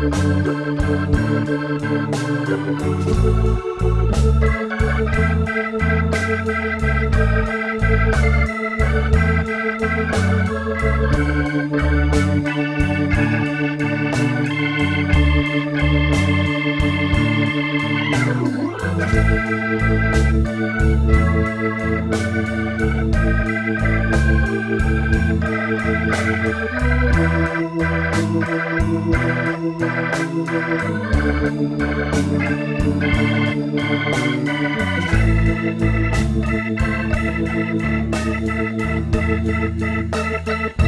Thank you. Thank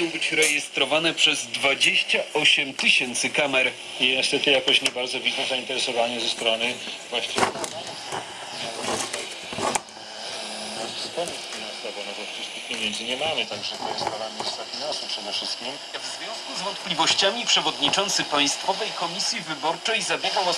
mają być rejestrowane przez 28 tysięcy kamer. I niestety jakoś nie bardzo widzę zainteresowanie ze strony właściwie pieniędzy nie mamy, także to jest sprawa ministra finansów przede wszystkim. W związku z wątpliwościami przewodniczący Państwowej Komisji Wyborczej zabiegał o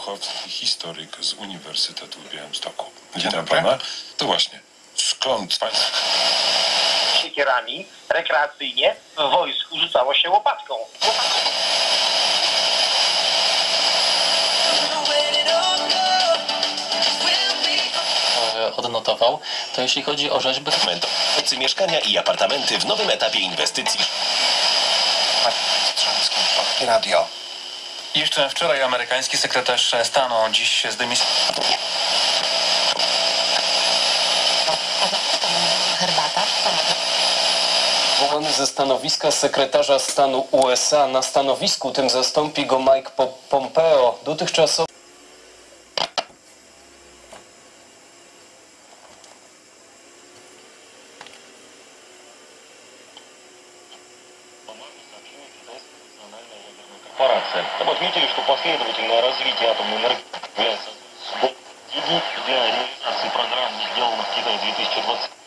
Puchowski, historyk z Uniwersytetu w Białymstoku. Witam pana. To właśnie, skąd państwo siekierami rekreacyjnie w wojsku rzucało się łopatką. e, odnotował, to jeśli chodzi o rzeźby, mieszkania i apartamenty w nowym etapie inwestycji. Radio. Jeszcze wczoraj amerykański sekretarz stanu dziś zdymisjonował Herbata. Zwołany ze stanowiska sekretarza stanu USA na stanowisku tym zastąpi go Mike Po- Pompeo. Dotychczasowy корпорация. Отметили, что последовательное развитие атомной энергии является для реализации программ, сделанных в Китае 2020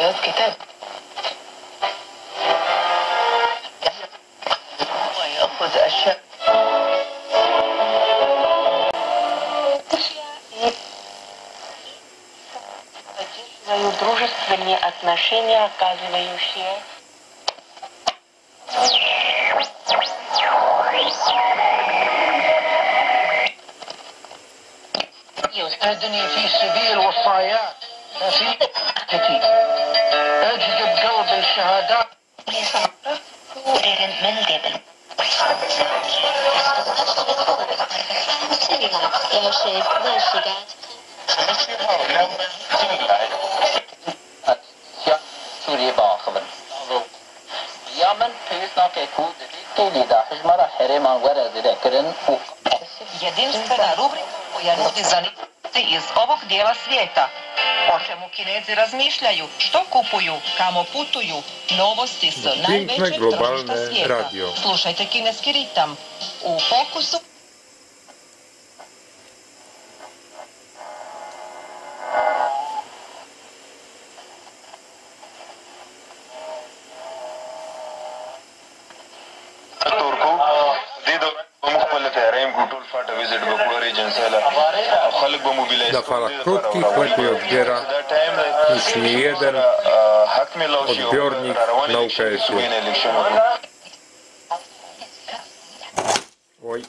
المنتبه على إنجاز كتاب ويأخذ أشياء поддерживаю дружественные отношения, оказывающие يستهدني في سبيل وصايات في أجذب قلب الشهادات من الجبل Jedinstvena rubrika koja nudi zanimljivosti iz ovog dijela svijeta. O čemu kinezi razmišljaju, što kupuju, kamo putuju, novosti s najvećeg trošta svijeta. Radio. Slušajte kineski ritam. U fokusu... visit da farakrutkih protiv odbjera još nijedan odbjornik na UKS-u. Oj.